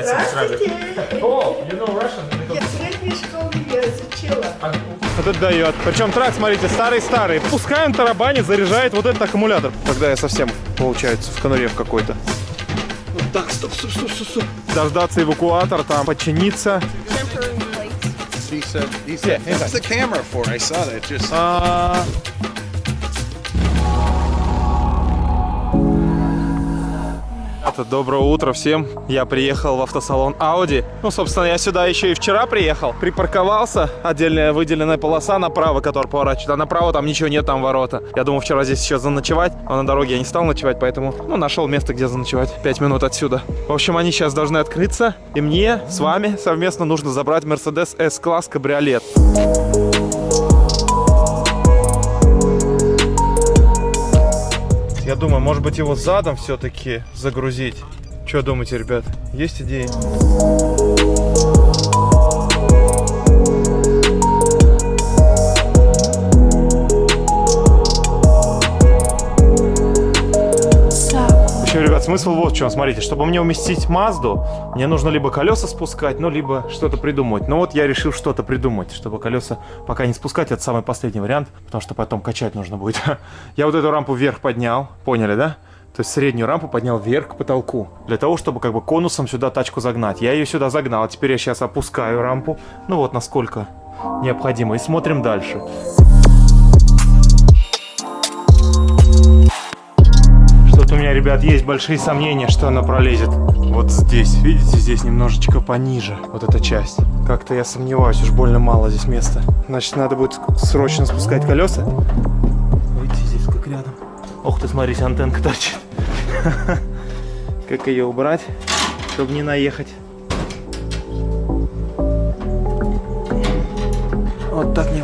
Здравствуйте. О, you know Russian? Я в средней школе я изучила. Вот это дает. Причем трак, смотрите, старый-старый. Пускай он тарабанит, заряжает вот этот аккумулятор. Тогда я совсем, получается, в конуре в какой-то. Вот так, стоп, стоп, стоп, стоп, стоп. Дождаться эвакуатор, там, починиться. He said, he said, Yeah, what's the camera for? I saw that just. А, Это доброе утро всем. Я приехал в автосалон Audi. Ну, собственно, я сюда еще и вчера приехал. Припарковался. Отдельная выделенная полоса направо, которая поворачивает. А направо там ничего нет, там ворота. Я думал вчера здесь еще заночевать, а на дороге я не стал ночевать, поэтому, ну, нашел место, где заночевать. Пять минут отсюда. В общем, они сейчас должны открыться. И мне с вами совместно нужно забрать Mercedes S-класс кабриолет. Я думаю, может быть его задом все-таки загрузить. Что думаете, ребят? Есть идеи? Смысл вот в чем. Смотрите, чтобы мне уместить Мазду, мне нужно либо колеса спускать, ну, либо что-то придумать. Ну, вот я решил что-то придумать, чтобы колеса пока не спускать. Это самый последний вариант, потому что потом качать нужно будет. Я вот эту рампу вверх поднял, поняли, да? То есть среднюю рампу поднял вверх к потолку. Для того, чтобы как бы конусом сюда тачку загнать. Я ее сюда загнал. А теперь я сейчас опускаю рампу. Ну вот насколько необходимо. И смотрим дальше. Что-то ребят, есть большие сомнения, что она пролезет. Вот здесь, видите, здесь немножечко пониже. Вот эта часть. Как-то я сомневаюсь, уж больно мало здесь места. Значит, надо будет срочно спускать колеса. Видите, здесь как рядом. Ох ты, смотрите, антенка торчит. Как ее убрать, чтобы не наехать? Вот так не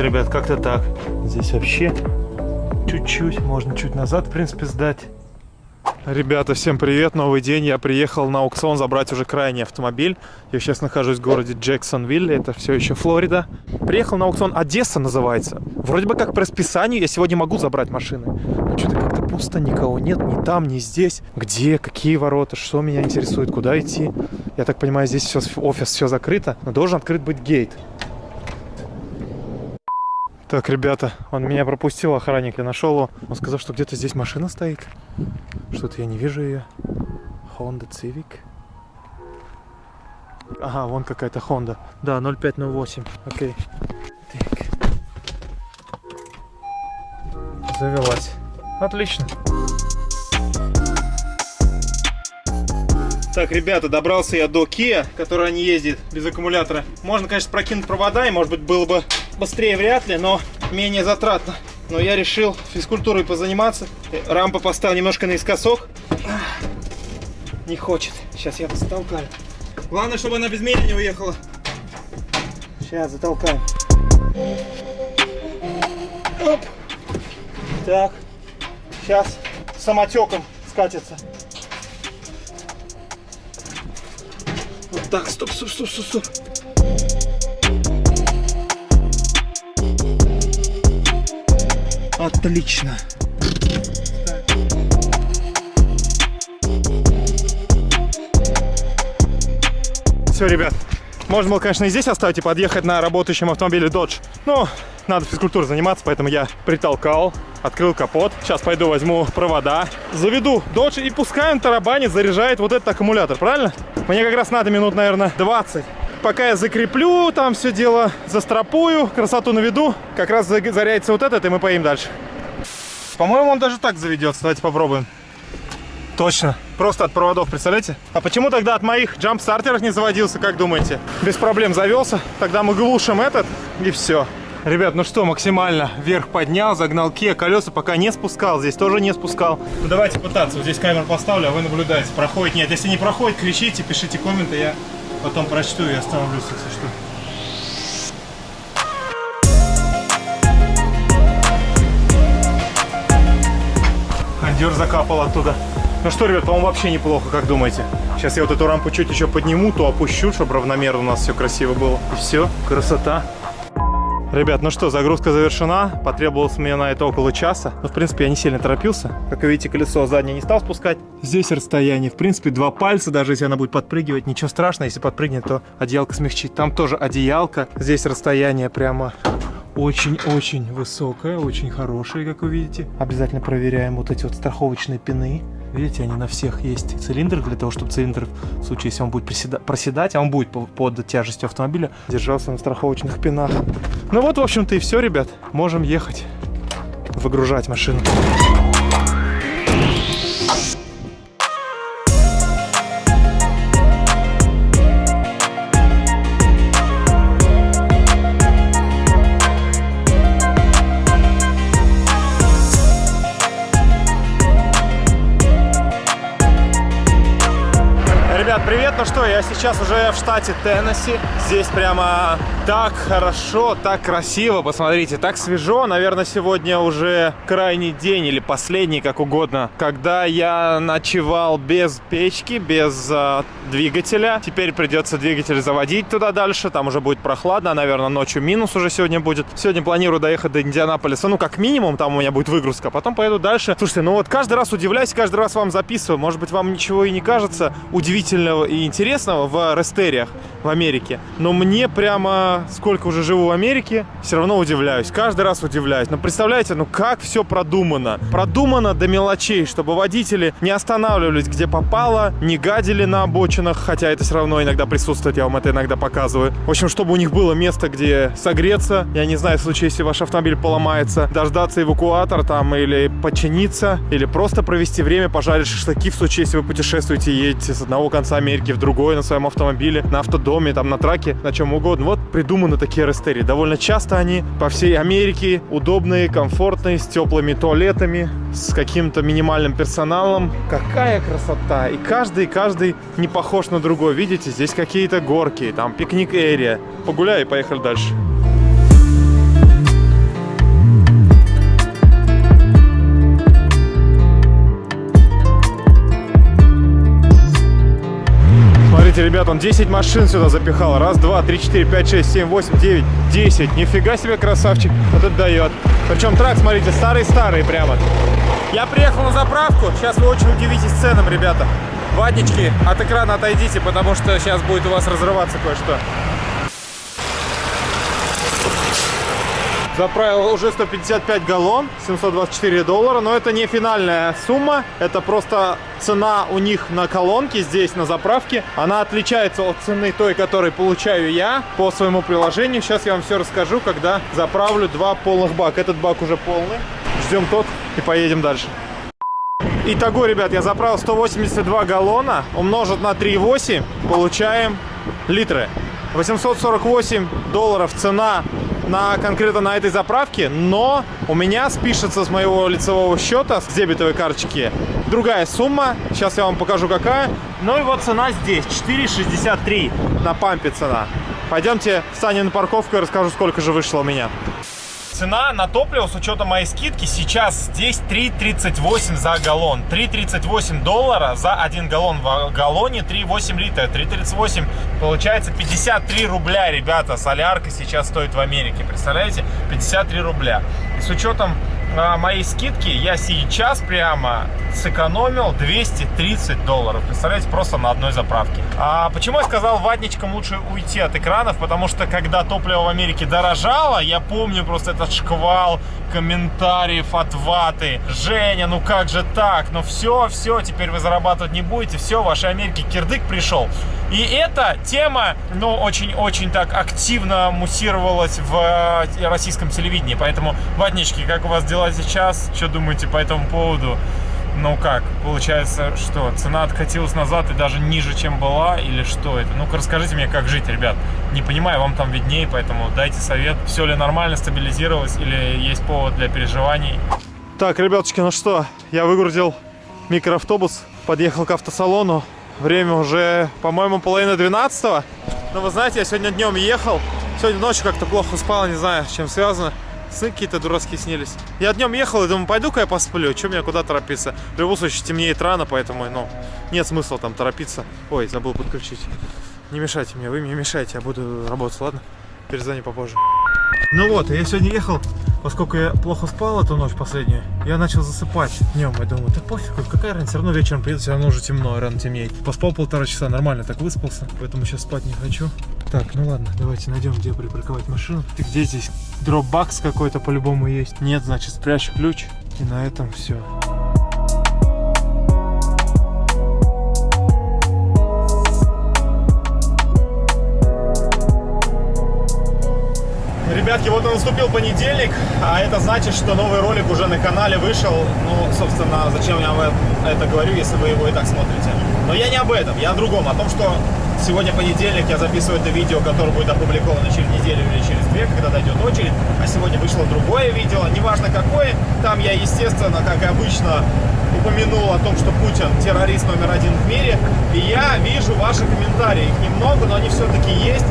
вот, ребят, как-то так. Здесь вообще чуть-чуть, можно чуть назад, в принципе, сдать. Ребята, всем привет, новый день. Я приехал на аукцион забрать уже крайний автомобиль. Я сейчас нахожусь в городе Джексонвилл, это все еще Флорида. Приехал на аукцион Одесса называется. Вроде бы как по расписанию я сегодня могу забрать машины. Но что-то как-то пусто, никого нет, ни там, ни здесь. Где, какие ворота, что меня интересует, куда идти. Я так понимаю, здесь все, офис все закрыто, но должен открыт быть гейт. Так, ребята, он меня пропустил, охранник, я нашел его. Он сказал, что где-то здесь машина стоит. Что-то я не вижу ее. Honda Civic. Ага, вон какая-то Honda. Да, 0508. Окей. Так. Завелась. Отлично. Так, ребята, добрался я до Kia, которая не ездит без аккумулятора. Можно, конечно, прокинуть провода, и, может быть, было бы быстрее вряд ли, но менее затратно. Но я решил физкультурой позаниматься. Рампа поставил немножко наискосок. Не хочет. Сейчас я затолкаю. Главное, чтобы она без меня не уехала. Сейчас затолкаем. Оп. Так. Сейчас самотеком скатится. Вот так, стоп, стоп, стоп, стоп, стоп. Отлично. Все, ребят, можно было, конечно, и здесь оставить и подъехать на работающем автомобиле Dodge. Но надо физкультурой заниматься, поэтому я притолкал, открыл капот. Сейчас пойду возьму провода, заведу Dodge и пускай он тарабанит, заряжает вот этот аккумулятор, правильно? Мне как раз надо минут, наверное, 20. Пока я закреплю там все дело, застрапую, красоту наведу, как раз зарядится вот этот, и мы поедем дальше. По-моему, он даже так заведется. Давайте попробуем. Точно. Просто от проводов, представляете? А почему тогда от моих джамп-стартеров не заводился, как думаете? Без проблем завелся. Тогда мы глушим этот, и все. Ребят, ну что, максимально вверх поднял, загнал ке, колеса пока не спускал, здесь тоже не спускал. Ну давайте пытаться, вот здесь камеру поставлю, а вы наблюдаете, проходит, нет, если не проходит, кричите, пишите комменты, я потом прочту и остановлюсь, если что. Кондер закапал оттуда. Ну что, ребят, по-моему, вообще неплохо, как думаете? Сейчас я вот эту рампу чуть еще подниму, то опущу, чтобы равномерно у нас все красиво было. И все, красота. Ребят, ну что, загрузка завершена. Потребовалось мне на это около часа. Но, в принципе, я не сильно торопился. Как видите, колесо заднее не стал спускать. Здесь расстояние, в принципе, два пальца. Даже если она будет подпрыгивать, ничего страшного. Если подпрыгнет, то одеялко смягчит. Там тоже одеялка. Здесь расстояние прямо очень-очень высокое, очень хорошее, как вы видите. Обязательно проверяем вот эти вот страховочные пины. Видите, они на всех есть цилиндр, для того, чтобы цилиндр, в случае, если он будет приседа- проседать, а он будет по- под тяжестью автомобиля, держался на страховочных пинах. Ну вот, в общем-то, и все, ребят. Можем ехать, выгружать машину. Привет! Ну что, я сейчас уже в штате Теннесси. Здесь прямо так хорошо, так красиво. Посмотрите, так свежо. Наверное, сегодня уже крайний день или последний, как угодно, когда я ночевал без печки, без э, двигателя. Теперь придется двигатель заводить туда дальше. Там уже будет прохладно. Наверное, ночью минус уже сегодня будет. Сегодня планирую доехать до Индианаполиса. Ну, как минимум, там у меня будет выгрузка. а Потом поеду дальше. Слушайте, ну вот каждый раз удивляюсь, каждый раз вам записываю. Может быть, вам ничего и не кажется удивительного и интересного в рестериях в Америке. Но мне прямо, сколько уже живу в Америке, все равно удивляюсь. Каждый раз удивляюсь. Но представляете, ну как все продумано. Продумано до мелочей, чтобы водители не останавливались где попало, не гадили на обочинах, хотя это все равно иногда присутствует, я вам это иногда показываю. В общем, чтобы у них было место, где согреться. Я не знаю, в случае, если ваш автомобиль поломается, дождаться эвакуатор там или починиться, или просто провести время, пожарить шашлыки в случае, если вы путешествуете, едете с одного конца Америки в другой на своем автомобиле, на автодоме, там на траке, на чем угодно. Вот придуманы такие рестерии. Довольно часто они по всей Америке удобные, комфортные, с теплыми туалетами, с каким-то минимальным персоналом. Какая красота! И каждый, каждый не похож на другой. Видите, здесь какие-то горки, там пикник-эрия. Погуляй и поехали дальше. Смотрите, ребят, он 10 машин сюда запихал. Раз, два, три, четыре, пять, шесть, семь, восемь, девять, десять. Нифига себе красавчик. Вот это дает. Причем трак, смотрите, старый-старый прямо. Я приехал на заправку. Сейчас вы очень удивитесь ценам, ребята. Ватнички, от экрана отойдите, потому что сейчас будет у вас разрываться кое-что. Заправил уже 155 галлон, 724 доллара, но это не финальная сумма, это просто цена у них на колонке здесь, на заправке. Она отличается от цены той, которую получаю я по своему приложению. Сейчас я вам все расскажу, когда заправлю два полных бака. Этот бак уже полный. Ждем тот и поедем дальше. Итого, ребят, я заправил 182 галлона, умножить на 3,8, получаем литры. 848 долларов цена на конкретно на этой заправке, но у меня спишется с моего лицевого счета, с дебетовой карточки, другая сумма. Сейчас я вам покажу какая. Ну и вот цена здесь, 4,63 на пампе цена. Пойдемте встанем на парковку и расскажу, сколько же вышло у меня. Цена на топливо с учетом моей скидки сейчас здесь 3,38 за галлон. 3,38 доллара за 1 галлон. В галлоне 3,8 литра. 3,38 получается 53 рубля, ребята. Солярка сейчас стоит в Америке. Представляете? 53 рубля. И с учетом а, моей скидки я сейчас прямо сэкономил 230 долларов. Представляете, просто на одной заправке. А почему я сказал ватничкам лучше уйти от экранов? Потому что когда топливо в Америке дорожало, я помню просто этот шквал комментариев от ваты. Женя, ну как же так? Ну все, все, теперь вы зарабатывать не будете. Все, в вашей Америке кирдык пришел. И эта тема, ну, очень-очень так активно муссировалась в э, российском телевидении. Поэтому, ватнички, как у вас дела сейчас? Что думаете по этому поводу? Ну как, получается, что цена откатилась назад и даже ниже, чем была, или что это? Ну-ка расскажите мне, как жить, ребят. Не понимаю, вам там виднее, поэтому дайте совет. Все ли нормально, стабилизировалось или есть повод для переживаний? Так, ребяточки, ну что, я выгрузил микроавтобус, подъехал к автосалону. Время уже, по-моему, половина 12 -го. Но вы знаете, я сегодня днем ехал. Сегодня ночью как-то плохо спал, не знаю, чем связано. Сны какие-то дурацкие снились. Я днем ехал и думаю, пойду-ка я посплю. Чем мне куда торопиться? В любом случае, темнеет рано, поэтому, ну, нет смысла там торопиться. Ой, забыл подключить. Не мешайте мне, вы мне мешаете, я буду работать, ладно? Перезвони попозже. Ну вот, я сегодня ехал, поскольку я плохо спал эту ночь последнюю, я начал засыпать днем. Я думаю, да пофигу, какая разница, все равно вечером приеду, все равно уже темно, рано темнеет. Поспал полтора часа, нормально так выспался, поэтому сейчас спать не хочу. Так, ну ладно, давайте найдем, где припарковать машину. Ты где здесь? Дропбакс какой-то по-любому есть. Нет, значит, спрячь ключ. И на этом все. Ребятки, вот и наступил понедельник, а это значит, что новый ролик уже на канале вышел. Ну, собственно, зачем я вам это говорю, если вы его и так смотрите. Но я не об этом, я о другом, о том, что сегодня понедельник, я записываю это видео, которое будет опубликовано через неделю или через две, когда дойдет очередь. А сегодня вышло другое видео, неважно какое. Там я, естественно, как и обычно, упомянул о том, что Путин террорист номер один в мире. И я вижу ваши комментарии. Их немного, но они все-таки есть.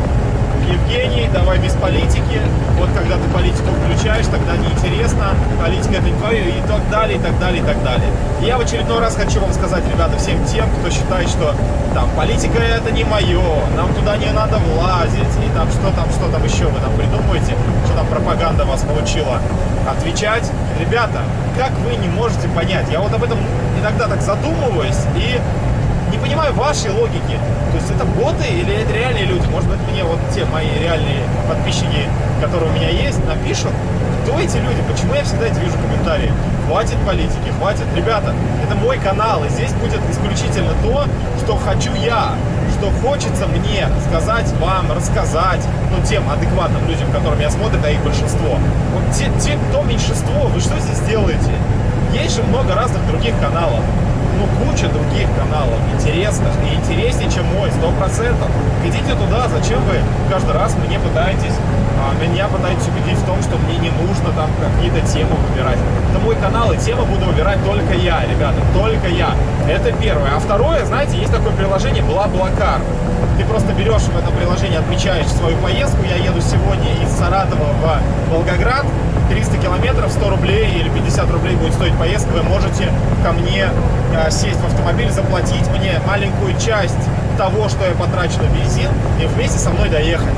Евгений, давай без политики. Вот когда ты политику включаешь, тогда неинтересно. Политика это не твое и так далее, и так далее, и так далее. И я в очередной раз хочу вам сказать, ребята, всем тем, кто считает, что там политика это не мое, нам туда не надо влазить, и там что там, что там еще вы там придумаете, что там пропаганда вас научила отвечать. Ребята, как вы не можете понять? Я вот об этом иногда так задумываюсь и не понимаю вашей логики. То есть это боты или это реальные люди? Может быть, мне вот те мои реальные подписчики, которые у меня есть, напишут, кто эти люди, почему я всегда эти вижу комментарии. Хватит политики, хватит. Ребята, это мой канал, и здесь будет исключительно то, что хочу я, что хочется мне сказать вам, рассказать, ну, тем адекватным людям, которые меня смотрят, а их большинство. Вот те, те, кто меньшинство, вы что здесь делаете? Есть же много разных других каналов ну, куча других каналов интересных и интереснее, чем мой, сто процентов. Идите туда, зачем вы каждый раз мне пытаетесь, а, меня пытаетесь убедить в том, что мне не нужно там какие-то темы выбирать. Это мой канал, и темы буду выбирать только я, ребята, только я. Это первое. А второе, знаете, есть такое приложение Блаблакар. Ты просто берешь в этом приложении, отмечаешь свою поездку. Я еду сегодня из Саратова в Волгоград. 300 километров, 100 рублей или 50 рублей будет стоить поездка. Вы можете ко мне э, сесть в автомобиль, заплатить мне маленькую часть того, что я потрачу на бензин, и вместе со мной доехать.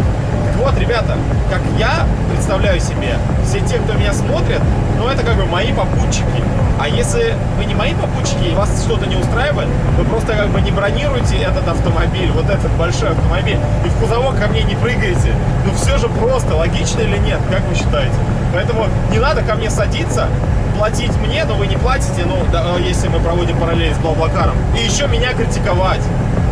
Вот, ребята, как я представляю себе, все те, кто меня смотрит, ну, это как бы мои попутчики. А если вы не мои попутчики, и вас что-то не устраивает, вы просто как бы не бронируете этот автомобиль, вот этот большой автомобиль, и в кузовок ко мне не прыгаете. Ну, все же просто, логично или нет, как вы считаете? Поэтому не надо ко мне садиться, платить мне, но вы не платите, ну, да, если мы проводим параллель с Блаблакаром. И еще меня критиковать.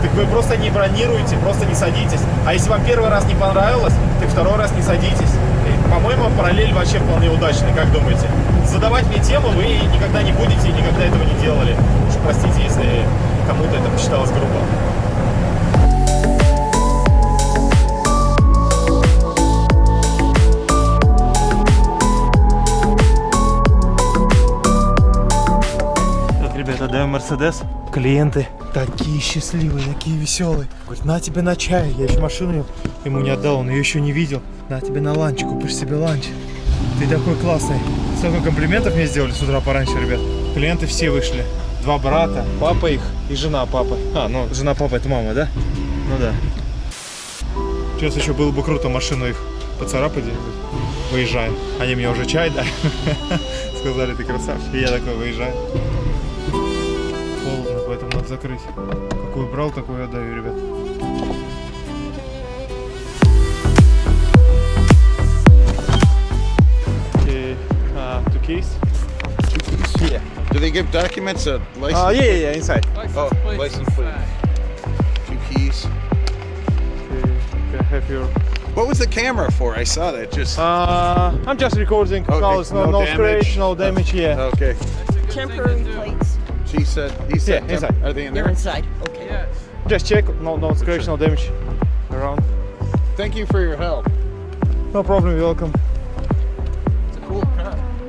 Так вы просто не бронируете, просто не садитесь. А если вам первый раз не понравилось, так второй раз не садитесь. По-моему, параллель вообще вполне удачный, как думаете? Задавать мне тему вы никогда не будете и никогда этого не делали. Уж простите, если кому-то это посчиталось грубо. Так, ребята, даем Мерседес. Клиенты такие счастливые, такие веселые. Говорит, на тебе на чай. Я еще машину ему не отдал, он ее еще не видел. На тебе на ланч, купишь себе ланч. Ты такой классный. Столько комплиментов мне сделали с утра пораньше, ребят. Клиенты все вышли. Два брата, папа их и жена папы. А, ну, жена папа это мама, да? Ну да. Сейчас еще было бы круто машину их поцарапать. Выезжаем. Они мне уже чай дали. Сказали, ты красавчик. Я такой выезжаю. Холодно, поэтому надо закрыть. Какую брал, такую отдаю, ребят. Uh, two keys. Yeah. Do they give documents a license? Uh, yeah, yeah, yeah, inside. Oh, license plate. Two keys. Okay, can I have your... What was the camera for? I saw that. Just Uh, I'm just recording. Okay, No, it's no, no no, damage. scratch, no damage, yeah. okay. Temporary plates. She said. He said. Yeah, inside. Are they in there? They're there? inside. Okay. Just check. No, no scratch, no damage around. Thank you for your help. No problem, you're welcome.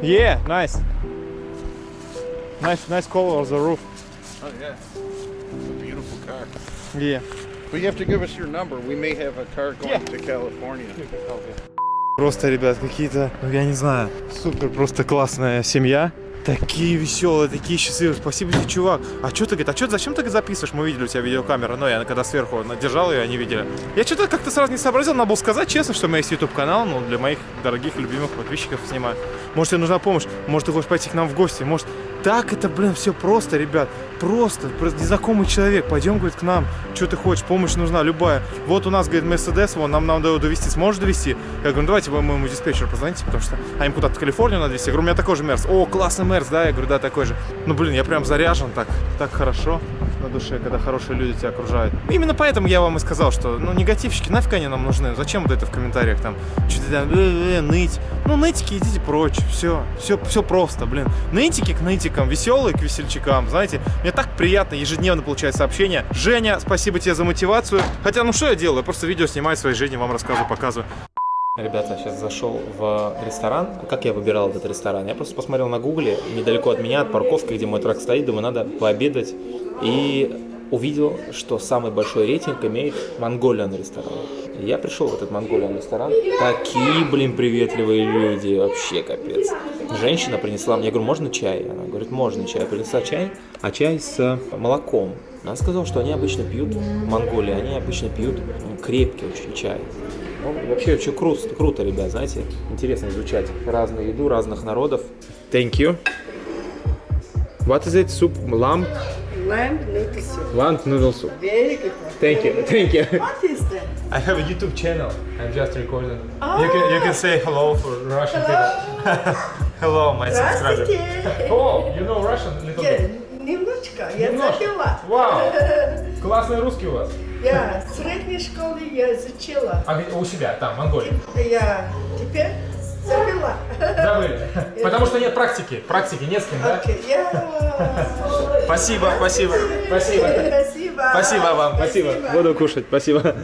Yeah, nice. Nice, nice color on the roof. Oh yeah. It's a beautiful car. Yeah. But you have to give us your number. We may have a car going Yeah. to California. Просто, ребят, какие-то, ну я не знаю, супер просто классная семья. Такие веселые, такие счастливые. Спасибо тебе, чувак. А что ты, говорит, а что, зачем ты записываешь? Мы видели у тебя видеокамеру, но я когда сверху держал ее, они видели. Я что-то как-то сразу не сообразил, надо было сказать честно, что у меня есть YouTube канал, ну, для моих дорогих, любимых подписчиков снимаю. Может, тебе нужна помощь, может, ты хочешь пойти к нам в гости, может, так это, блин, все просто, ребят. Просто, просто незнакомый человек. Пойдем, говорит, к нам. Что ты хочешь? Помощь нужна, любая. Вот у нас, говорит, Мерседес, вон, нам надо его довести. Сможешь довести? Я говорю, ну давайте вы моему диспетчеру позвоните, потому что а им куда-то в Калифорнию надо везти. Я говорю, у меня такой же Мерс. О, классный Мерс, да? Я говорю, да, такой же. Ну, блин, я прям заряжен так, так хорошо на душе, когда хорошие люди тебя окружают. Именно поэтому я вам и сказал, что, ну, негативщики, нафиг они нам нужны? Зачем вот это в комментариях там, что-то там, э -э, ныть? Ну, нытики, идите прочь, все, все, все просто, блин. Нытики к нытикам, веселые к весельчакам, знаете, мне так приятно ежедневно получать сообщения. Женя, спасибо тебе за мотивацию. Хотя, ну, что я делаю? Я просто видео снимаю своей жизни, вам рассказываю, показываю. Ребята, сейчас зашел в ресторан. Как я выбирал этот ресторан? Я просто посмотрел на гугле, недалеко от меня, от парковки, где мой трак стоит, думаю, надо пообедать. И увидел, что самый большой рейтинг имеет Mongolian ресторан. Я пришел в этот Mongolian ресторан. Такие, блин, приветливые люди, вообще капец. Женщина принесла мне, я говорю, можно чай? Она говорит, можно чай. Принесла чай, а чай с молоком. Она сказала, что они обычно пьют, в Монголии, они обычно пьют крепкий очень чай. Ну, вообще очень круто, круто, ребят, знаете, интересно изучать разную еду разных народов. Thank you. What is it? Soup? Lamb? Lamb noodle soup. Lamb noodle soup. Very good. Thank you. Thank you. What is that? I have a YouTube channel. I'm just recording. Oh. You can you can say hello for Russian people. hello, my subscriber. Oh, you know Russian a little Я bit. немножечко, я Немножко. забила. Вау. Классный русский у вас. Я в средней школе я изучила. А у себя, там, в Монголии. Я теперь забила. Забыли. Потому что нет практики. Практики не с кем, да? Я... Спасибо, спасибо. Спасибо. Спасибо. Спасибо вам, спасибо. Буду кушать, спасибо.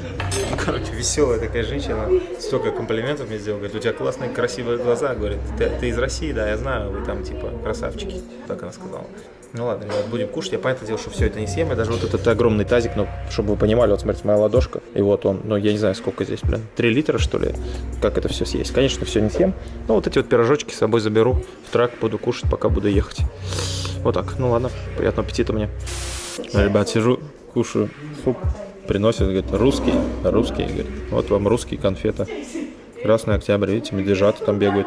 Короче, веселая такая женщина, столько комплиментов мне сделала. Говорит, у тебя классные, красивые глаза. Говорит, ты, ты из России, да, я знаю, вы там типа красавчики. Так она сказала. Ну ладно, ребят, будем кушать. Я понятное дело, что все это не съем. Я даже вот этот огромный тазик, ну, чтобы вы понимали, вот смотрите, моя ладошка. И вот он, ну, я не знаю, сколько здесь, блин, 3 литра, что ли? Как это все съесть? Конечно, все не съем. Но вот эти вот пирожочки с собой заберу в трак, буду кушать, пока буду ехать. Вот так. Ну ладно, приятного аппетита мне. Ребят, сижу, кушаю суп. Приносят, говорит, русский, русский, говорит. Вот вам русские конфеты. Красный октябрь, видите, медвежата там бегают.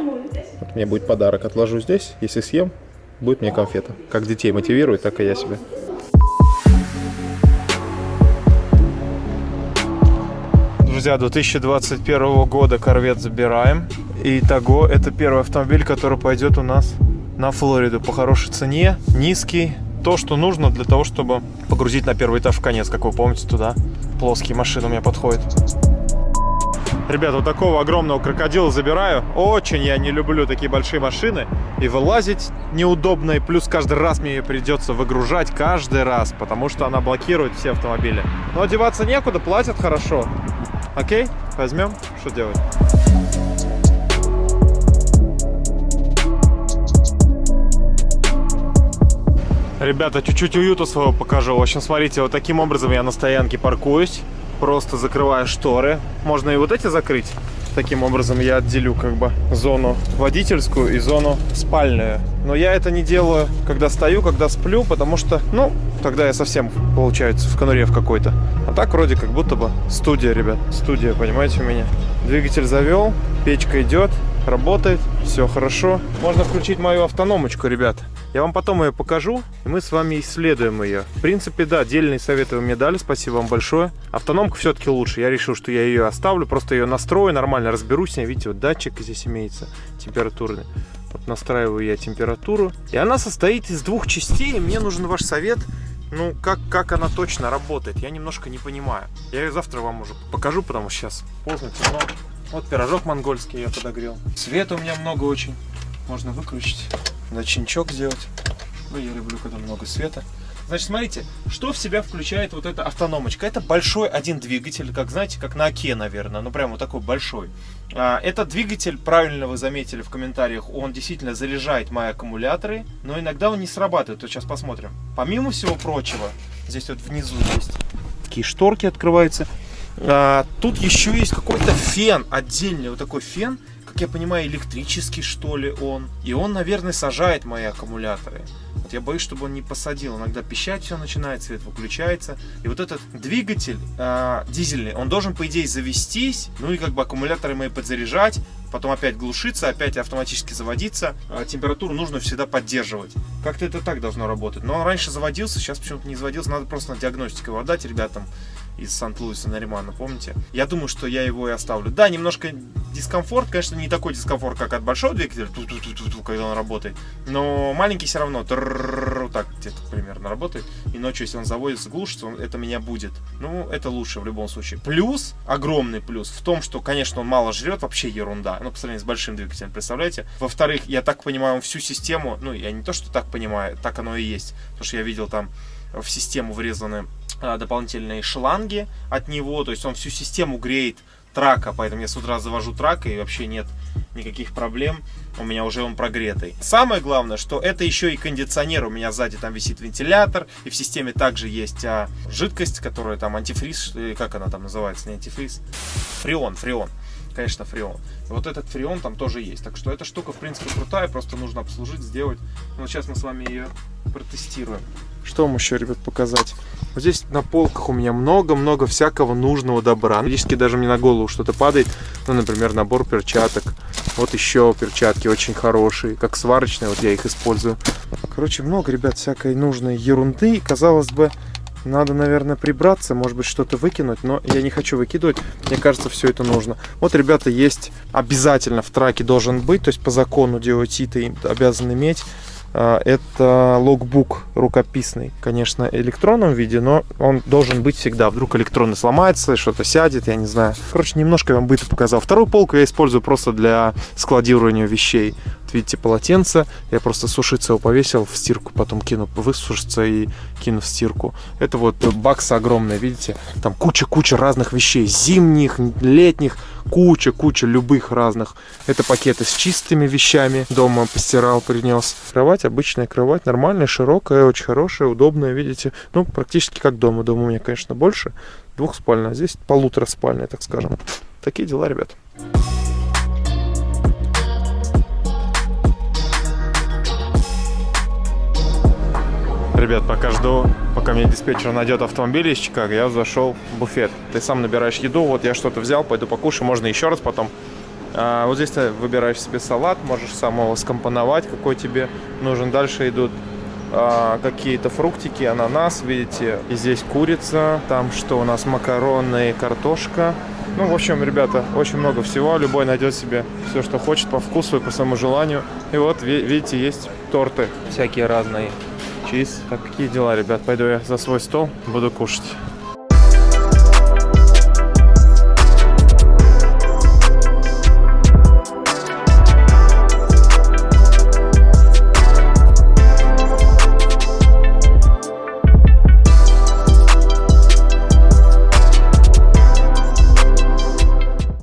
Вот мне будет подарок. Отложу здесь, если съем, будет мне конфета. Как детей мотивирует, так и я себя. Друзья, 2021 года корвет забираем. И того это первый автомобиль, который пойдет у нас на Флориду по хорошей цене, низкий. То, что нужно для того, чтобы погрузить на первый этаж в конец, как вы помните, туда плоские машины у меня подходят. Ребята, вот такого огромного крокодила забираю. Очень я не люблю такие большие машины. И вылазить неудобно. И плюс каждый раз мне ее придется выгружать. Каждый раз. Потому что она блокирует все автомобили. Но одеваться некуда, платят хорошо. Окей, возьмем. Что делать? Ребята, чуть-чуть уюта своего покажу. В общем, смотрите, вот таким образом я на стоянке паркуюсь. Просто закрываю шторы. Можно и вот эти закрыть. Таким образом я отделю как бы зону водительскую и зону спальную. Но я это не делаю, когда стою, когда сплю, потому что, ну, тогда я совсем, получается, в конуре в какой-то. А так вроде как будто бы студия, ребят. Студия, понимаете, у меня. Двигатель завел, печка идет, работает, все хорошо. Можно включить мою автономочку, ребят. Я вам потом ее покажу, и мы с вами исследуем ее. В принципе, да, отдельные советы вы мне дали, спасибо вам большое. Автономка все-таки лучше, я решил, что я ее оставлю, просто ее настрою, нормально разберусь с ней. Видите, вот датчик здесь имеется температурный. Вот настраиваю я температуру. И она состоит из двух частей, и мне нужен ваш совет, ну, как, как она точно работает, я немножко не понимаю. Я ее завтра вам уже покажу, потому что сейчас поздно, темно. Вот пирожок монгольский я подогрел. Света у меня много очень. Можно выключить. Начинчок сделать. Ну, я люблю, когда много света. Значит, смотрите, что в себя включает вот эта автономочка. Это большой один двигатель, как, знаете, как на Оке, наверное. Ну, прям вот такой большой. А, этот двигатель, правильно вы заметили в комментариях, он действительно заряжает мои аккумуляторы, но иногда он не срабатывает. Вот сейчас посмотрим. Помимо всего прочего, здесь вот внизу есть такие шторки открываются. А, тут еще есть какой-то фен, отдельный вот такой фен, как я понимаю, электрический, что ли, он. И он, наверное, сажает мои аккумуляторы. Вот я боюсь, чтобы он не посадил. Иногда пищать все начинает, свет выключается. И вот этот двигатель э, дизельный, он должен, по идее, завестись, ну и как бы аккумуляторы мои подзаряжать, потом опять глушиться, опять автоматически заводиться. А температуру нужно всегда поддерживать. Как-то это так должно работать. Но он раньше заводился, сейчас почему-то не заводился. Надо просто на диагностику его отдать ребятам из Сант-Луиса Наримана, помните? Я думаю, что я его и оставлю. Да, немножко дискомфорт, конечно, не такой дискомфорт, как от большого двигателя, ту-ту-ту-ту, когда он работает, но маленький все равно, так где-то примерно работает, и ночью, если он заводится, глушится, он, это меня будет. Ну, это лучше в любом случае. Плюс, огромный плюс в том, что, конечно, он мало жрет, вообще ерунда, ну, по сравнению с большим двигателем, представляете? Во-вторых, я так понимаю, он всю систему, ну, я не то, что так понимаю, так оно и есть, потому что я видел там в систему врезаны дополнительные шланги от него, то есть он всю систему греет трака, поэтому я с утра завожу трак и вообще нет никаких проблем, у меня уже он прогретый. Самое главное, что это еще и кондиционер, у меня сзади там висит вентилятор, и в системе также есть а, жидкость, которая там антифриз, или как она там называется, не антифриз, фреон, фреон конечно, фреон. Вот этот фреон там тоже есть. Так что эта штука, в принципе, крутая, просто нужно обслужить, сделать. Ну, сейчас мы с вами ее протестируем. Что вам еще, ребят, показать? Вот здесь на полках у меня много-много всякого нужного добра. Практически даже мне на голову что-то падает. Ну, например, набор перчаток. Вот еще перчатки очень хорошие, как сварочные, вот я их использую. Короче, много, ребят, всякой нужной ерунды. И, казалось бы, надо, наверное, прибраться, может быть, что-то выкинуть, но я не хочу выкидывать. Мне кажется, все это нужно. Вот, ребята, есть обязательно в траке должен быть, то есть по закону DOT ты обязан иметь это логбук рукописный, конечно, электронном виде, но он должен быть всегда. Вдруг электронный сломается, что-то сядет, я не знаю. Короче, немножко вам быта показал. Вторую полку я использую просто для складирования вещей. Видите, полотенце. Я просто сушиться его повесил в стирку, потом кину, высушится и кину в стирку. Это вот бакс огромный, видите? Там куча-куча разных вещей. Зимних, летних, куча-куча любых разных. Это пакеты с чистыми вещами. Дома постирал, принес. Кровать, обычная кровать, нормальная, широкая, очень хорошая, удобная, видите? Ну, практически как дома. Дома у меня, конечно, больше. Двухспальная, здесь полутораспальная, так скажем. Такие дела, ребят. Ребят, пока жду, пока мне диспетчер найдет автомобиль из Чикаго, я зашел в буфет. Ты сам набираешь еду, вот я что-то взял, пойду покушаю, можно еще раз потом. А, вот здесь ты выбираешь себе салат, можешь сам его скомпоновать, какой тебе нужен. Дальше идут а, какие-то фруктики, ананас, видите. И здесь курица, там что у нас, макароны, картошка. Ну, в общем, ребята, очень много всего. Любой найдет себе все, что хочет, по вкусу и по своему желанию. И вот, видите, есть торты всякие разные чиз. Так, какие дела, ребят? Пойду я за свой стол, буду кушать.